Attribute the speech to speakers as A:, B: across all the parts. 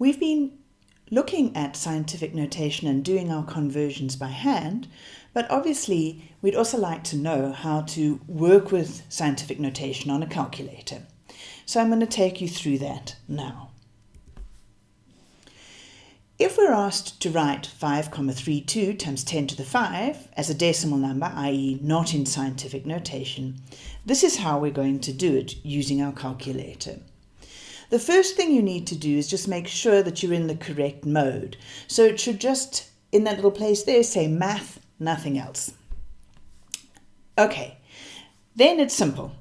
A: We've been looking at scientific notation and doing our conversions by hand, but obviously we'd also like to know how to work with scientific notation on a calculator. So I'm going to take you through that now. If we're asked to write 5,32 times 10 to the 5 as a decimal number, i.e. not in scientific notation, this is how we're going to do it using our calculator. The first thing you need to do is just make sure that you're in the correct mode. So it should just, in that little place there, say math, nothing else. Okay, then it's simple.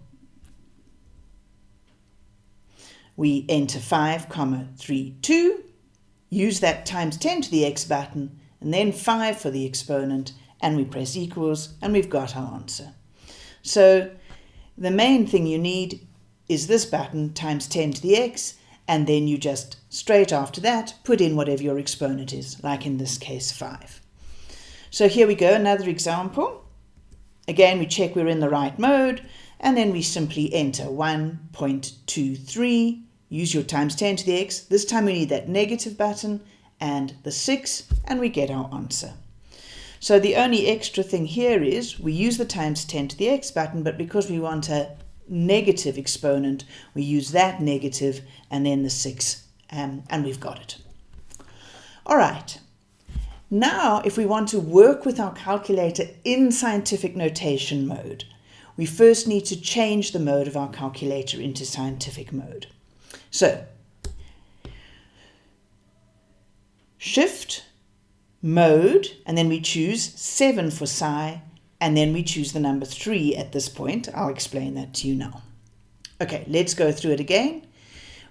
A: We enter 5, comma 3, 2, use that times 10 to the x button, and then 5 for the exponent, and we press equals, and we've got our answer. So the main thing you need is this button times 10 to the x, and then you just straight after that put in whatever your exponent is, like in this case 5. So here we go, another example. Again, we check we're in the right mode, and then we simply enter 1.23, use your times 10 to the x. This time we need that negative button and the 6, and we get our answer. So the only extra thing here is we use the times 10 to the x button, but because we want a negative exponent, we use that negative and then the 6, um, and we've got it. All right. Now, if we want to work with our calculator in scientific notation mode, we first need to change the mode of our calculator into scientific mode. So, shift, mode, and then we choose 7 for sci, and then we choose the number 3 at this point. I'll explain that to you now. Okay, let's go through it again.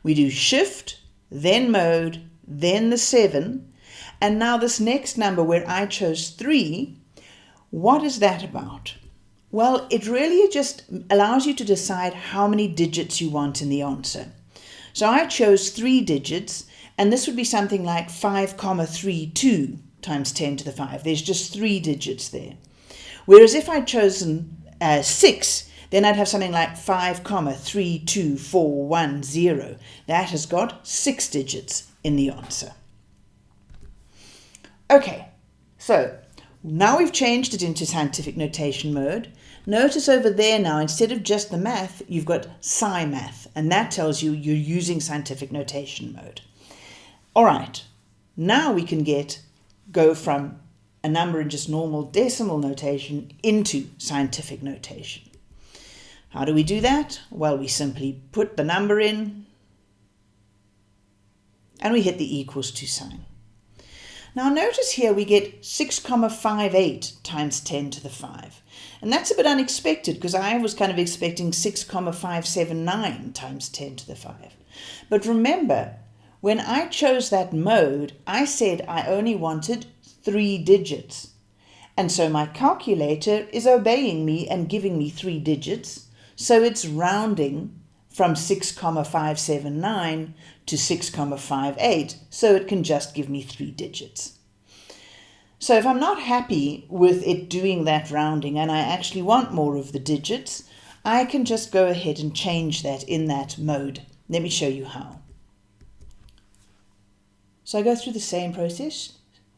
A: We do shift, then mode, then the 7, and now this next number where I chose 3, what is that about? Well, it really just allows you to decide how many digits you want in the answer. So I chose 3 digits, and this would be something like 5, comma 3, 2 times 10 to the 5. There's just 3 digits there. Whereas if I'd chosen uh, 6, then I'd have something like 5, comma 3, 2, 4, 1, 0. That has got 6 digits in the answer. Okay, so now we've changed it into scientific notation mode. Notice over there now, instead of just the math, you've got sci math, and that tells you you're using scientific notation mode. All right, now we can get go from a number in just normal decimal notation into scientific notation. How do we do that? Well, we simply put the number in and we hit the equals to sign. Now notice here we get 6,58 times 10 to the 5. And that's a bit unexpected because I was kind of expecting 6,579 times 10 to the 5. But remember, when I chose that mode, I said I only wanted three digits. And so my calculator is obeying me and giving me three digits. So it's rounding from 6,579 to 6,58. So it can just give me three digits. So if I'm not happy with it doing that rounding and I actually want more of the digits, I can just go ahead and change that in that mode. Let me show you how. So I go through the same process,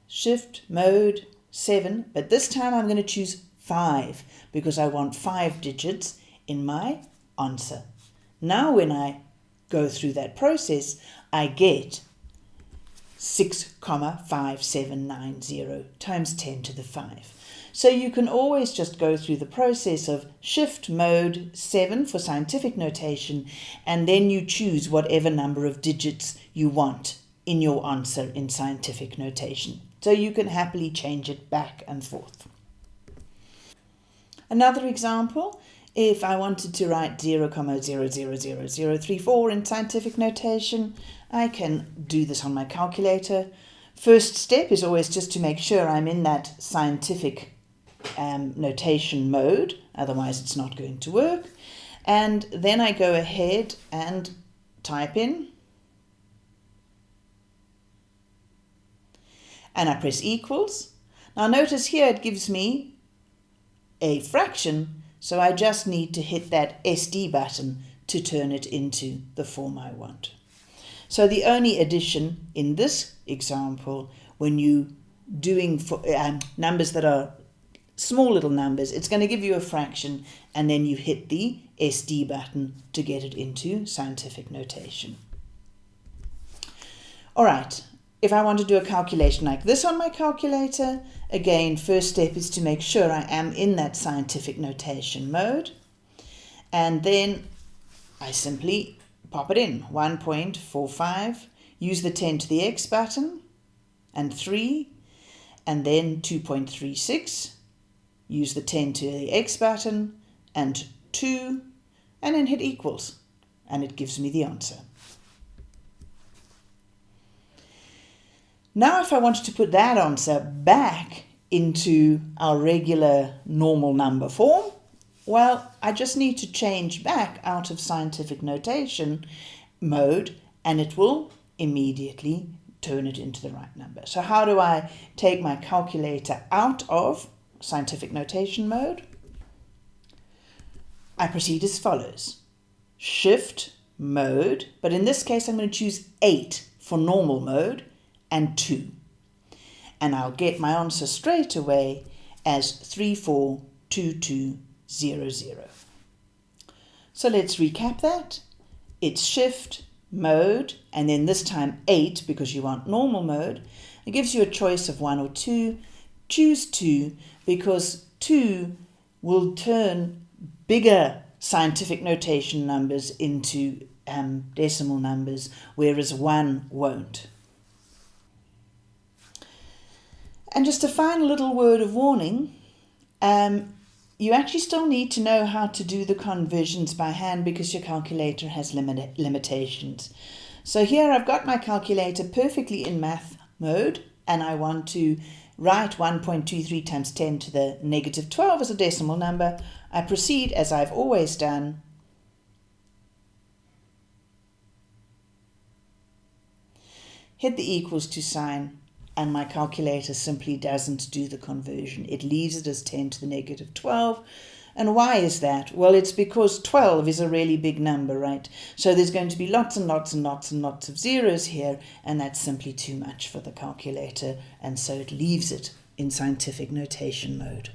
A: shift mode 7 but this time I'm going to choose 5 because I want 5 digits in my answer. Now when I go through that process I get 6 comma 5790 times 10 to the 5. So you can always just go through the process of shift mode 7 for scientific notation and then you choose whatever number of digits you want in your answer in scientific notation so you can happily change it back and forth. Another example, if I wanted to write 0, 0,00034 in scientific notation, I can do this on my calculator. First step is always just to make sure I'm in that scientific um, notation mode, otherwise it's not going to work. And then I go ahead and type in and I press equals. Now notice here it gives me a fraction, so I just need to hit that SD button to turn it into the form I want. So the only addition in this example, when you doing for um, numbers that are small little numbers, it's going to give you a fraction and then you hit the SD button to get it into scientific notation. All right, if I want to do a calculation like this on my calculator, again, first step is to make sure I am in that scientific notation mode. And then I simply pop it in, 1.45, use the 10 to the x button, and 3, and then 2.36, use the 10 to the x button, and 2, and then hit equals, and it gives me the answer. Now if I wanted to put that answer back into our regular normal number form, well, I just need to change back out of scientific notation mode and it will immediately turn it into the right number. So how do I take my calculator out of scientific notation mode? I proceed as follows. Shift mode, but in this case I'm going to choose 8 for normal mode and 2. And I'll get my answer straight away as 342200. So let's recap that. It's shift, mode, and then this time 8 because you want normal mode. It gives you a choice of 1 or 2. Choose 2 because 2 will turn bigger scientific notation numbers into um, decimal numbers, whereas 1 won't. And just a final little word of warning, um, you actually still need to know how to do the conversions by hand because your calculator has limit limitations. So here I've got my calculator perfectly in math mode and I want to write 1.23 times 10 to the negative 12 as a decimal number. I proceed as I've always done. Hit the equals to sign and my calculator simply doesn't do the conversion. It leaves it as 10 to the negative 12. And why is that? Well, it's because 12 is a really big number, right? So there's going to be lots and lots and lots and lots of zeros here, and that's simply too much for the calculator, and so it leaves it in scientific notation mode.